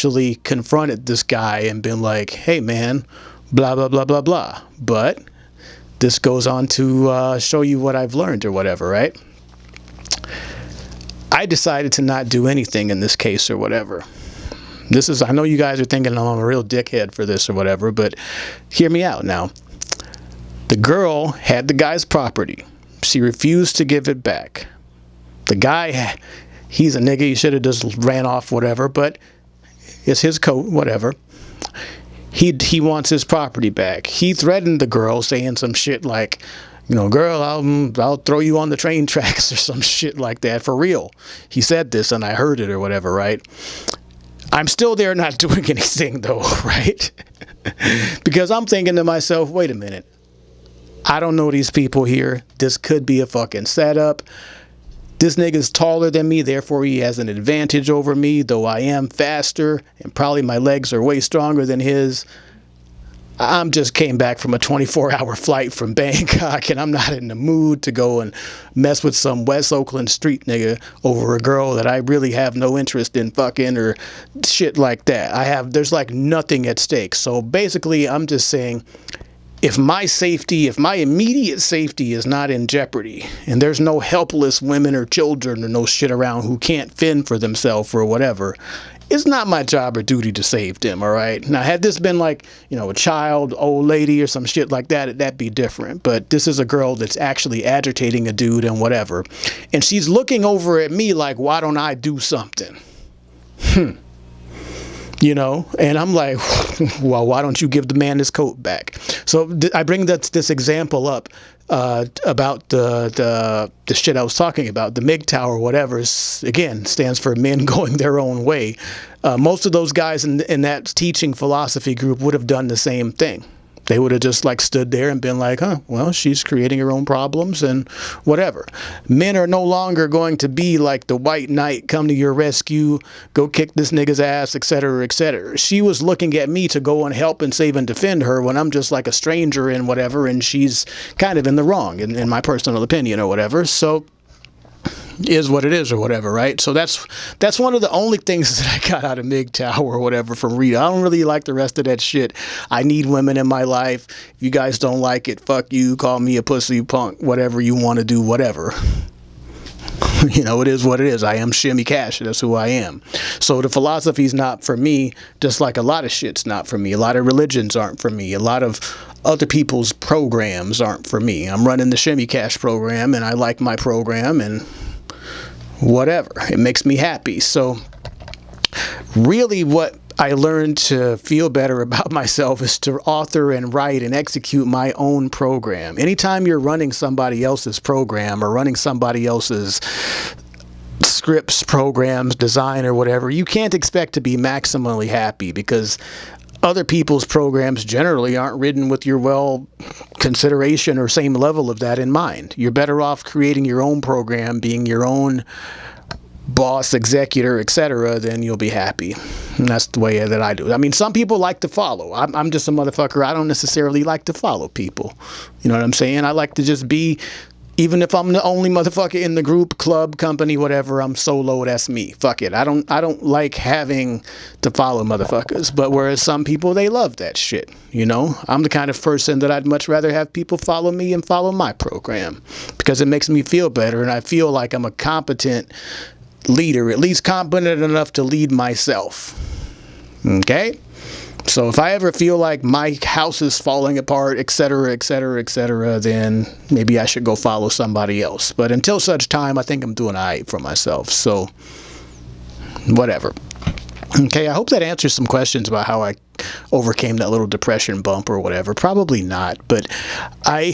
actually confronted this guy and been like, hey man, blah, blah, blah, blah, blah. But this goes on to uh, show you what I've learned or whatever, right? I decided to not do anything in this case or whatever. This is, I know you guys are thinking I'm a real dickhead for this or whatever, but hear me out now. The girl had the guy's property. She refused to give it back. The guy, he's a nigga. He should have just ran off, whatever, but it's his coat, whatever. He, he wants his property back. He threatened the girl saying some shit like, you know, girl, I'll, I'll throw you on the train tracks or some shit like that for real. He said this and I heard it or whatever, right? I'm still there not doing anything though, right? because I'm thinking to myself, wait a minute. I don't know these people here. This could be a fucking setup. This nigga's taller than me, therefore he has an advantage over me, though I am faster and probably my legs are way stronger than his. I'm just came back from a 24 hour flight from Bangkok and I'm not in the mood to go and mess with some West Oakland street nigga over a girl that I really have no interest in fucking or shit like that. I have, there's like nothing at stake. So basically, I'm just saying if my safety, if my immediate safety is not in jeopardy and there's no helpless women or children or no shit around who can't fend for themselves or whatever, it's not my job or duty to save them, all right? Now, had this been like, you know, a child, old lady, or some shit like that, that'd be different. But this is a girl that's actually agitating a dude and whatever. And she's looking over at me like, why don't I do something? Hmm you know? And i'm like well why don't you give the man his coat back? So i bring that this example up uh, about the, the the shit i was talking about the MGTOW, whatever is, again stands for men going their own way. Uh, most of those guys in, in that teaching philosophy group would have done the same thing they would have just like stood there and been like, huh, well, she's creating her own problems and whatever. Men are no longer going to be like the white knight, come to your rescue, go kick this nigga's ass, etc., etc. She was looking at me to go and help and save and defend her when I'm just like a stranger and whatever, and she's kind of in the wrong, in, in my personal opinion or whatever. So is what it is or whatever, right? So that's that's one of the only things that I got out of MGTOW or whatever from Rita. I don't really like the rest of that shit. I need women in my life. If you guys don't like it, fuck you. Call me a pussy punk, whatever you want to do, whatever. you know, it is what it is. I am Shimmy Cash. That's who I am. So the philosophy is not for me, just like a lot of shit's not for me. A lot of religions aren't for me. A lot of other people's programs aren't for me. I'm running the Shimmy Cash program and I like my program and whatever. It makes me happy. So really what I learned to feel better about myself is to author and write and execute my own program. Anytime you're running somebody else's program or running somebody else's scripts, programs, design, or whatever, you can't expect to be maximally happy because other people's programs generally aren't written with your well consideration or same level of that in mind. You're better off creating your own program, being your own boss, executor, etc., then you'll be happy. And that's the way that I do it. I mean, some people like to follow. I'm, I'm just a motherfucker. I don't necessarily like to follow people. You know what I'm saying? I like to just be even if I'm the only motherfucker in the group, club, company, whatever, I'm solo, that's me. Fuck it. I don't I don't like having to follow motherfuckers. But whereas some people they love that shit. You know? I'm the kind of person that I'd much rather have people follow me and follow my program. Because it makes me feel better and I feel like I'm a competent leader, at least competent enough to lead myself. Okay? So if I ever feel like my house is falling apart, etc., etc., etc., then maybe I should go follow somebody else. But until such time, I think I'm doing all right for myself. So whatever. Okay, I hope that answers some questions about how I overcame that little depression bump or whatever. Probably not, but I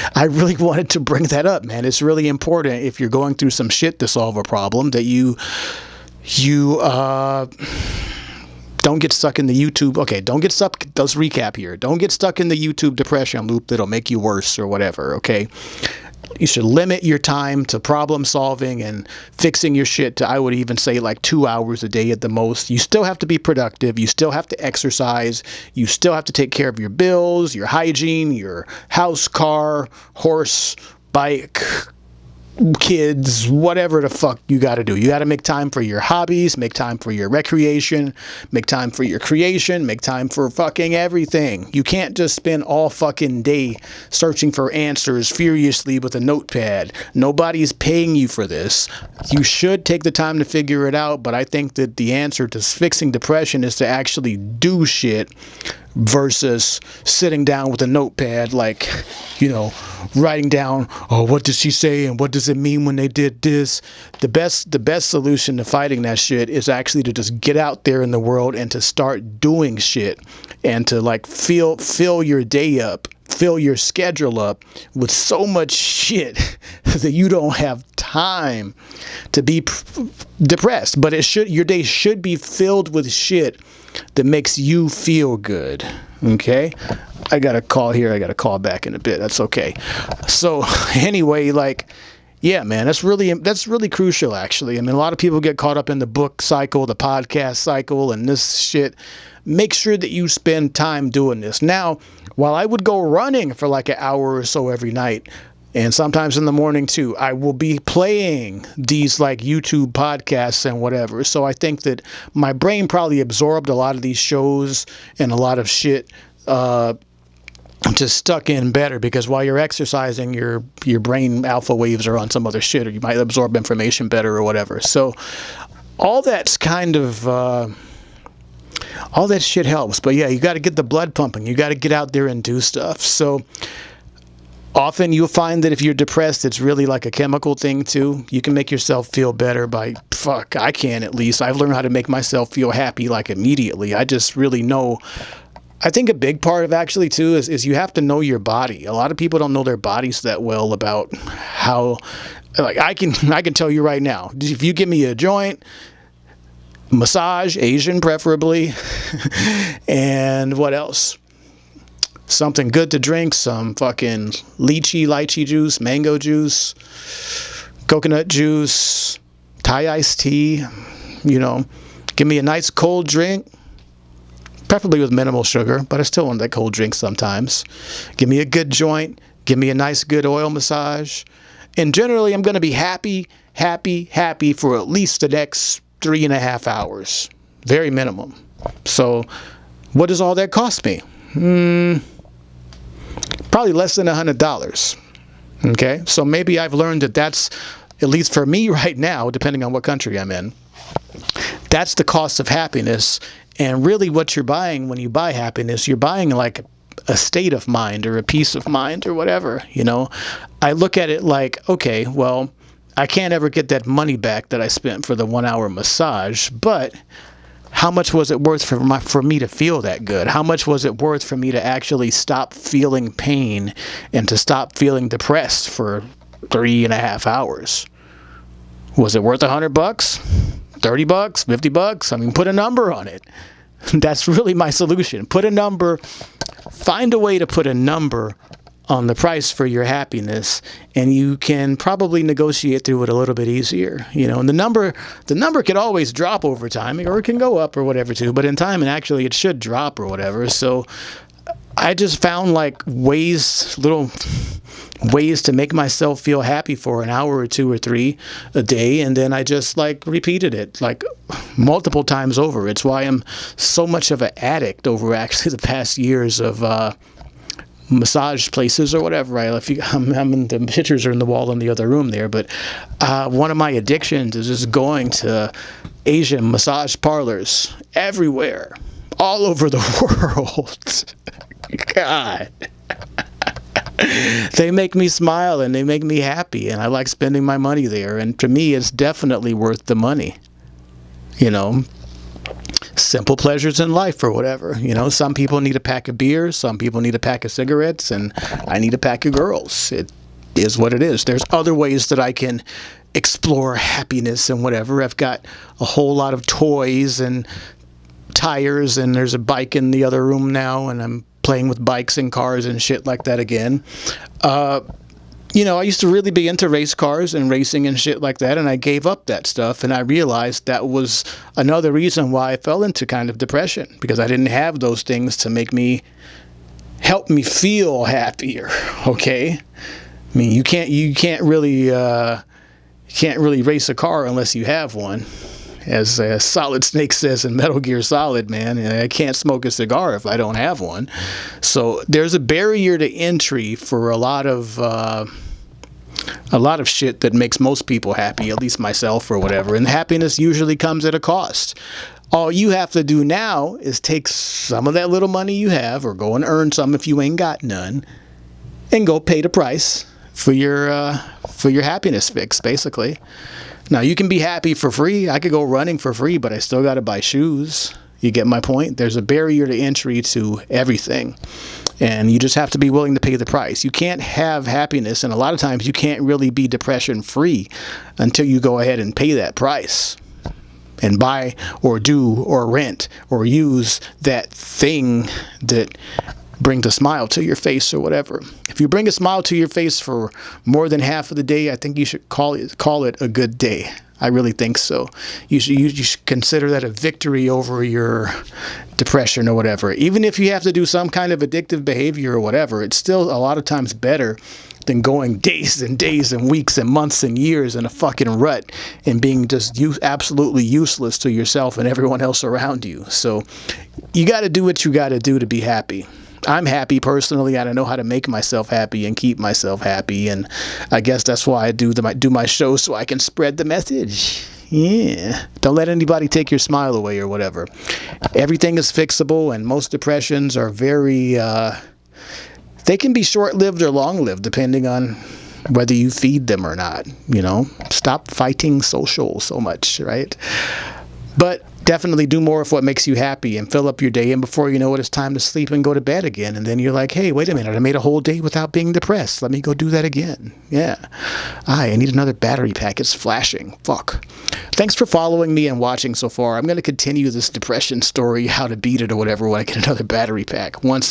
I really wanted to bring that up, man. It's really important if you're going through some shit to solve a problem that you you uh don't get stuck in the YouTube. Okay, don't get stuck. Let's recap here. Don't get stuck in the YouTube depression loop that'll make you worse or whatever. Okay. You should limit your time to problem solving and fixing your shit to, I would even say, like two hours a day at the most. You still have to be productive. You still have to exercise. You still have to take care of your bills, your hygiene, your house, car, horse, bike, kids, whatever the fuck you got to do. You got to make time for your hobbies, make time for your recreation, make time for your creation, make time for fucking everything. You can't just spend all fucking day searching for answers furiously with a notepad. Nobody's paying you for this. You should take the time to figure it out, but I think that the answer to fixing depression is to actually do shit versus sitting down with a notepad like you know writing down oh what did she say and what does it mean when they did this? The best the best solution to fighting that shit is actually to just get out there in the world and to start doing shit and to like fill fill your day up fill your schedule up with so much shit that you don't have time to be depressed but it should your day should be filled with shit that makes you feel good. Okay? I got a call here. I got a call back in a bit. That's okay. So, anyway, like yeah, man, that's really that's really crucial actually. I mean, a lot of people get caught up in the book cycle, the podcast cycle and this shit. Make sure that you spend time doing this. Now, while I would go running for like an hour or so every night, and sometimes in the morning too i will be playing these like youtube podcasts and whatever. So i think that my brain probably absorbed a lot of these shows and a lot of shit uh, just stuck in better because while you're exercising your your brain alpha waves are on some other shit or you might absorb information better or whatever. So all that's kind of uh, all that shit helps. But yeah you got to get the blood pumping. You got to get out there and do stuff. So often you'll find that if you're depressed, it's really like a chemical thing too. You can make yourself feel better by, fuck, I can at least. I've learned how to make myself feel happy like immediately. I just really know. I think a big part of actually too is, is you have to know your body. A lot of people don't know their bodies that well about how, like I can, I can tell you right now, if you give me a joint, massage, Asian preferably, and what else? Something good to drink, some fucking lychee, lychee juice, mango juice, coconut juice, Thai iced tea, you know, give me a nice cold drink, preferably with minimal sugar, but I still want that cold drink sometimes. Give me a good joint, give me a nice good oil massage, and generally I'm going to be happy, happy, happy for at least the next three and a half hours. Very minimum. So what does all that cost me? Hmm probably less than a $100. Okay, so maybe I've learned that that's, at least for me right now, depending on what country I'm in, that's the cost of happiness. And really, what you're buying when you buy happiness, you're buying like a state of mind or a peace of mind or whatever. You know, I look at it like, okay, well, I can't ever get that money back that I spent for the one hour massage, but how much was it worth for my, for me to feel that good? How much was it worth for me to actually stop feeling pain and to stop feeling depressed for three and a half hours? Was it worth a hundred bucks? 30 bucks? 50 bucks? I mean, put a number on it. That's really my solution. Put a number, find a way to put a number on the price for your happiness and you can probably negotiate through it a little bit easier you know. And the number the number could always drop over time or it can go up or whatever too but in time and actually it should drop or whatever. So i just found like ways little ways to make myself feel happy for an hour or two or three a day and then i just like repeated it like multiple times over. It's why i'm so much of an addict over actually the past years of uh massage places or whatever. Right? If you, I'm, I'm in, the pictures are in the wall in the other room there, but uh, one of my addictions is just going to Asian massage parlors everywhere, all over the world. God. they make me smile and they make me happy and I like spending my money there and to me it's definitely worth the money you know simple pleasures in life or whatever. You know, some people need a pack of beer, some people need a pack of cigarettes, and I need a pack of girls. It is what it is. There's other ways that I can explore happiness and whatever. I've got a whole lot of toys and tires, and there's a bike in the other room now, and I'm playing with bikes and cars and shit like that again. Uh, you know, I used to really be into race cars and racing and shit like that, and I gave up that stuff, and I realized that was another reason why I fell into kind of depression because I didn't have those things to make me help me feel happier. Okay, I mean, you can't you can't really. Uh, can't really race a car unless you have one. As uh, Solid Snake says in Metal Gear Solid, man, I can't smoke a cigar if I don't have one. So there's a barrier to entry for a lot of. Uh, a lot of shit that makes most people happy, at least myself or whatever. And happiness usually comes at a cost. All you have to do now is take some of that little money you have, or go and earn some if you ain't got none, and go pay the price for your uh, for your happiness fix, basically. Now you can be happy for free. I could go running for free, but I still got to buy shoes. You get my point? There's a barrier to entry to everything and you just have to be willing to pay the price. You can't have happiness, and a lot of times you can't really be depression free until you go ahead and pay that price and buy or do or rent or use that thing that brings a smile to your face or whatever. If you bring a smile to your face for more than half of the day, I think you should call it call it a good day. I really think so. You should, you, should consider that a victory over your depression or whatever. Even if you have to do some kind of addictive behavior or whatever, it's still a lot of times better than going days and days and weeks and months and years in a fucking rut and being just use, absolutely useless to yourself and everyone else around you. So you got to do what you got to do to be happy. I'm happy personally. I don't know how to make myself happy and keep myself happy, and I guess that's why I do the, do my show so I can spread the message. Yeah, don't let anybody take your smile away or whatever. Everything is fixable, and most depressions are very. Uh, they can be short-lived or long-lived depending on whether you feed them or not. You know, stop fighting social so much, right? But definitely do more of what makes you happy and fill up your day. And before you know it, it's time to sleep and go to bed again. And then you're like, hey, wait a minute, I made a whole day without being depressed. Let me go do that again. Yeah. I need another battery pack. It's flashing. Fuck. Thanks for following me and watching so far. I'm going to continue this depression story, how to beat it or whatever, when I get another battery pack. Once